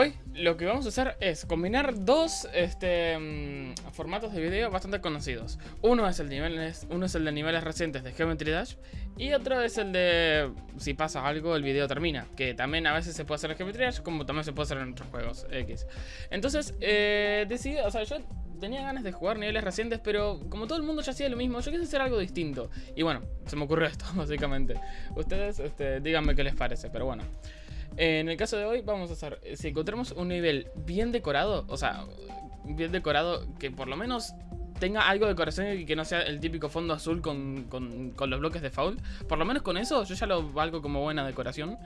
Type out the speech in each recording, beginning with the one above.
Hoy lo que vamos a hacer es combinar dos este, mm, formatos de video bastante conocidos. Uno es, el nivel, uno es el de niveles recientes de Geometry Dash y otro es el de si pasa algo el video termina. Que también a veces se puede hacer en Geometry Dash como también se puede hacer en otros juegos X. Entonces eh, decidí, o sea, yo tenía ganas de jugar niveles recientes, pero como todo el mundo ya hacía lo mismo, yo quise hacer algo distinto. Y bueno, se me ocurrió esto, básicamente. Ustedes este, díganme qué les parece, pero bueno. En el caso de hoy vamos a hacer, si encontramos un nivel bien decorado, o sea, bien decorado que por lo menos tenga algo de decoración y que no sea el típico fondo azul con, con, los bloques de foul, por lo menos con eso yo ya lo valgo como buena decoración.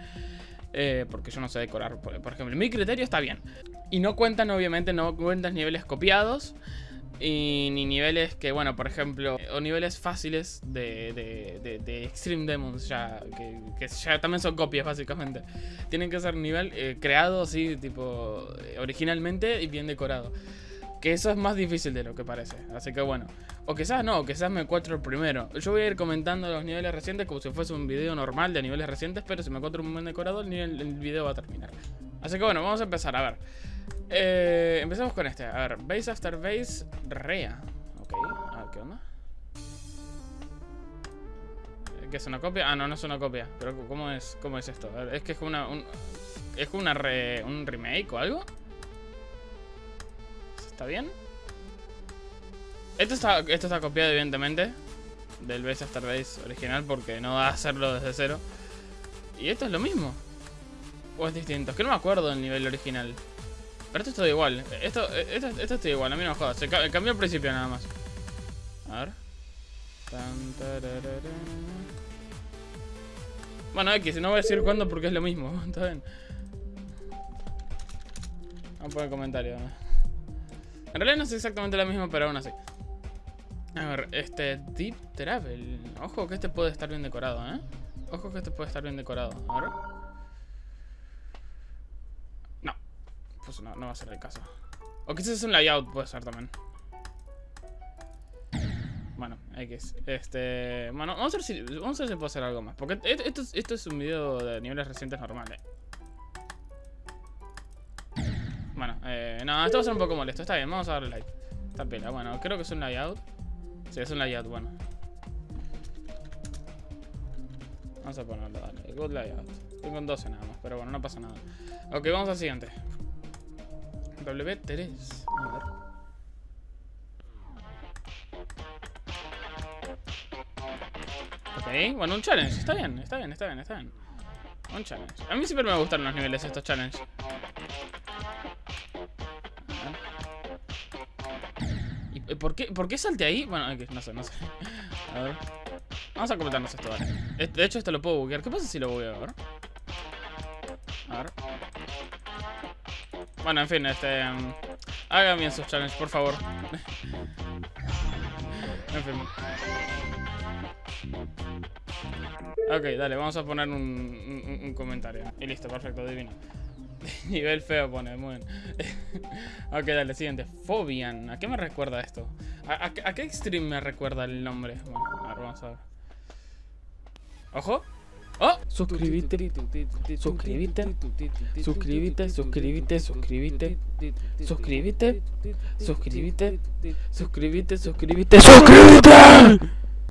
Eh, porque yo no sé decorar, por ejemplo, mi criterio está bien. Y no cuentan, obviamente, no cuentan niveles copiados y ni niveles que, bueno, por ejemplo, o niveles fáciles de, de, Extreme Demons, ya que, ya también son copias básicamente. Tienen que ser nivel eh, creado así, tipo, originalmente y bien decorado. Que eso es más difícil de lo que parece, así que bueno. O quizás no, quizás me encuentro el primero. Yo voy a ir comentando los niveles recientes como si fuese un video normal de niveles recientes, pero si me encuentro un buen decorado, el, nivel, el video va a terminar. Así que bueno, vamos a empezar, a ver. Eh, empezamos con este. A ver, base after base, rea. Ok, a ver, ¿qué onda? ¿Qué es una copia? Ah, no, no es una copia. Pero ¿cómo es, cómo es esto? es que es una, un, es una un remake o algo. ¿Está bien? Esto está, esto está copiado evidentemente del Base After Base original porque no va a hacerlo desde cero. Y esto es lo mismo. ¿O es distinto? Es que no me acuerdo del nivel original. Pero esto es todo igual. Esto, esto, esto está igual, a mí no me jodas. Se cambió al principio nada más. A ver. Bueno, X, no voy a decir cuándo porque es lo mismo. Está. Vamos a poner comentario. En realidad no es exactamente lo mismo, pero aún así. A ver, este Deep Travel. Ojo que este puede estar bien decorado, ¿eh? Ojo que este puede estar bien decorado. A ver. No, no va a ser el caso. O quizás es un layout, puede ser también. Bueno, X. Este. Bueno, vamos a ver si. Vamos a ver si puedo hacer algo más. Porque esto, esto es un video de niveles recientes normales. Bueno, eh, no, esto va a ser un poco molesto. Está bien, vamos a darle like. Está pela. Bueno, creo que es un layout. Sí, es un layout, bueno. Vamos a ponerlo, dale. Good layout. Tengo un 12 nada más, pero bueno, no pasa nada. Ok, vamos al siguiente. W3. A ver. Ok, bueno, un challenge. Está bien, está bien, está bien, está bien. Un challenge. A mí siempre me gustan los niveles estos challenges. ¿Y por qué, por qué salte ahí? Bueno, no sé, no sé. A ver. Vamos a comentarnos esto, vale. De hecho, esto lo puedo buguear. ¿Qué pasa si lo bugueo? A. A ver. Bueno, en fin, este... Um, hagan bien sus challenges, por favor. en fin. Ok, dale, vamos a poner un, comentario. Y listo, perfecto, divino. Nivel feo pone, muy bien. ok, dale, siguiente. Fobian. ¿A qué me recuerda esto? ¿A, a qué extreme me recuerda el nombre? Bueno, a ver, vamos a ver. ¡Ojo! ¡Oh! Suscríbete, suscríbete, suscríbete, suscríbete, suscríbete, suscríbete, suscríbete, suscríbete, suscríbete, suscríbete.